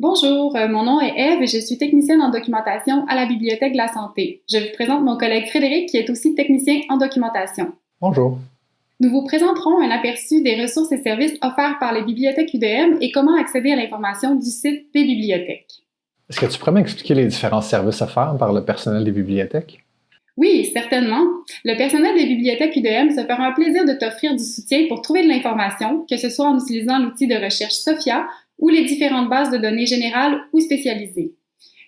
Bonjour, euh, mon nom est Eve et je suis technicienne en documentation à la Bibliothèque de la Santé. Je vous présente mon collègue Frédéric qui est aussi technicien en documentation. Bonjour. Nous vous présenterons un aperçu des ressources et services offerts par les bibliothèques UDM et comment accéder à l'information du site des bibliothèques. Est-ce que tu pourrais m'expliquer les différents services offerts par le personnel des bibliothèques? Oui, certainement. Le personnel des bibliothèques UDM se fera un plaisir de t'offrir du soutien pour trouver de l'information, que ce soit en utilisant l'outil de recherche SOFIA ou les différentes bases de données générales ou spécialisées.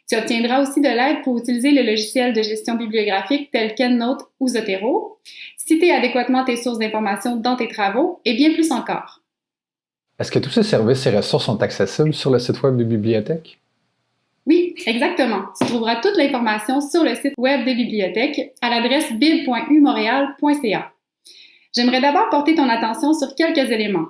Tu obtiendras aussi de l'aide pour utiliser le logiciel de gestion bibliographique tel qu'EndNote ou Zotero, citer adéquatement tes sources d'information dans tes travaux et bien plus encore. Est-ce que tous ces services et ressources sont accessibles sur le site web des bibliothèques? Oui, exactement. Tu trouveras toute l'information sur le site web des bibliothèques à l'adresse bib.umontréal.ca. J'aimerais d'abord porter ton attention sur quelques éléments.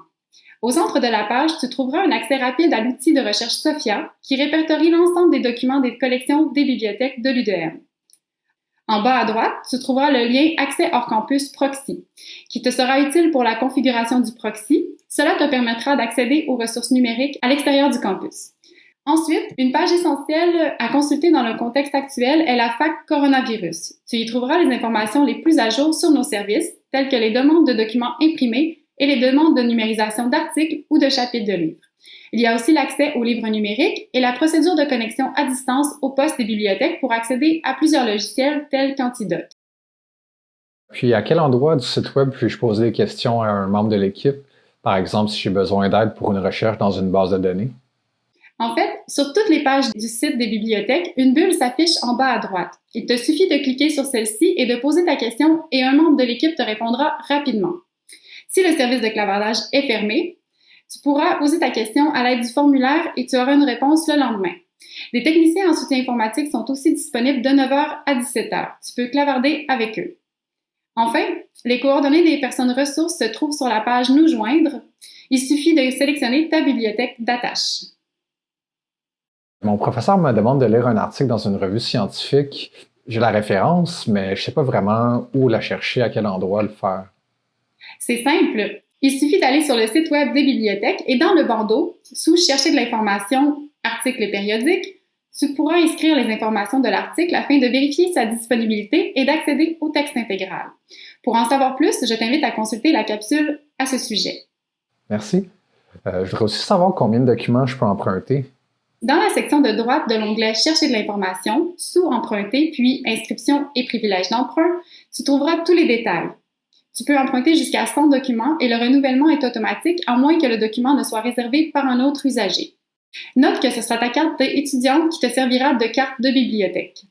Au centre de la page, tu trouveras un accès rapide à l'outil de recherche SOFIA qui répertorie l'ensemble des documents des collections des bibliothèques de l'UDM. En bas à droite, tu trouveras le lien Accès hors campus Proxy, qui te sera utile pour la configuration du proxy. Cela te permettra d'accéder aux ressources numériques à l'extérieur du campus. Ensuite, une page essentielle à consulter dans le contexte actuel est la FAC coronavirus. Tu y trouveras les informations les plus à jour sur nos services, telles que les demandes de documents imprimés et les demandes de numérisation d'articles ou de chapitres de livres. Il y a aussi l'accès aux livres numériques et la procédure de connexion à distance au poste des bibliothèques pour accéder à plusieurs logiciels tels qu'Antidote. Puis, à quel endroit du site Web puis-je poser des questions à un membre de l'équipe, par exemple si j'ai besoin d'aide pour une recherche dans une base de données? En fait, sur toutes les pages du site des bibliothèques, une bulle s'affiche en bas à droite. Il te suffit de cliquer sur celle-ci et de poser ta question et un membre de l'équipe te répondra rapidement. Si le service de clavardage est fermé, tu pourras poser ta question à l'aide du formulaire et tu auras une réponse le lendemain. Des techniciens en soutien informatique sont aussi disponibles de 9h à 17h. Tu peux clavarder avec eux. Enfin, les coordonnées des personnes ressources se trouvent sur la page Nous joindre. Il suffit de sélectionner ta bibliothèque d'attache. Mon professeur me demande de lire un article dans une revue scientifique. J'ai la référence, mais je ne sais pas vraiment où la chercher, à quel endroit le faire. C'est simple. Il suffit d'aller sur le site web des bibliothèques et dans le bandeau, sous Chercher de l'information, articles et périodiques, tu pourras inscrire les informations de l'article afin de vérifier sa disponibilité et d'accéder au texte intégral. Pour en savoir plus, je t'invite à consulter la capsule à ce sujet. Merci. Euh, je voudrais aussi savoir combien de documents je peux emprunter. Dans la section de droite de l'onglet Chercher de l'information, sous Emprunter, puis Inscription et privilèges d'emprunt, tu trouveras tous les détails. Tu peux emprunter jusqu'à 100 documents et le renouvellement est automatique à moins que le document ne soit réservé par un autre usager. Note que ce sera ta carte étudiante qui te servira de carte de bibliothèque.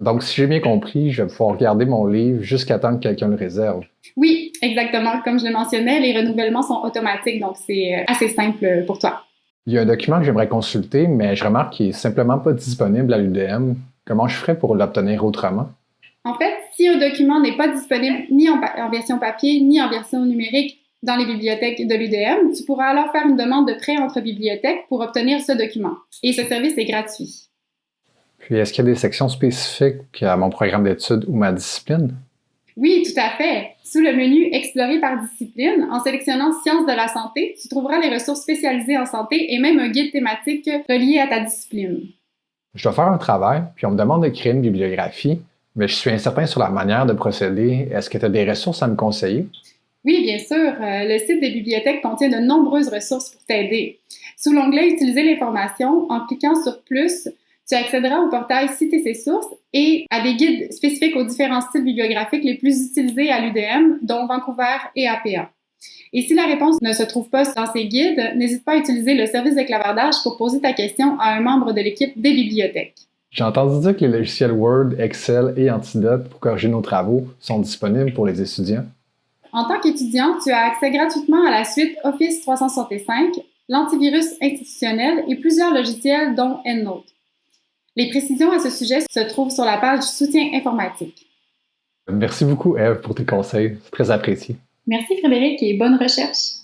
Donc, si j'ai bien compris, je vais pouvoir regarder mon livre jusqu'à temps que quelqu'un le réserve. Oui, exactement. Comme je le mentionnais, les renouvellements sont automatiques, donc c'est euh, assez simple pour toi. Il y a un document que j'aimerais consulter, mais je remarque qu'il n'est simplement pas disponible à l'UDM. Comment je ferais pour l'obtenir autrement? En fait, si un document n'est pas disponible ni en, version papier ni en version numérique dans les bibliothèques de l'UDM, tu pourras alors faire une demande de prêt entre bibliothèques pour obtenir ce document. Et ce service est gratuit. Puis, est-ce qu'il y a des sections spécifiques à mon programme d'études ou ma discipline? Oui, tout à fait. Sous le menu Explorer par discipline, en sélectionnant Sciences de la santé, tu trouveras les ressources spécialisées en santé et même un guide thématique relié à ta discipline. Je dois faire un travail, puis on me demande de créer une bibliographie. Mais je suis incertain sur la manière de procéder. Est-ce que tu as des ressources à me conseiller? Oui, bien sûr. Euh, le site des bibliothèques contient de nombreuses ressources pour t'aider. Sous l'onglet Utiliser l'information, en cliquant sur Plus, tu accéderas au portail Citer ses sources et à des guides spécifiques aux différents styles bibliographiques les plus utilisés à l'UDM, dont Vancouver et APA. Et si la réponse ne se trouve pas dans ces guides, n'hésite pas à utiliser le service de clavardage pour poser ta question à un membre de l'équipe des bibliothèques. J'ai entendu dire que les logiciels Word, Excel et Antidote pour corriger nos travaux sont disponibles pour les étudiants. En tant qu'étudiant, tu as accès gratuitement à la suite Office 365, l'antivirus institutionnel et plusieurs logiciels dont EndNote. Les précisions à ce sujet se trouvent sur la page Soutien informatique. Merci beaucoup, Eve, pour tes conseils. C'est très apprécié. Merci, Frédéric, et bonne recherche.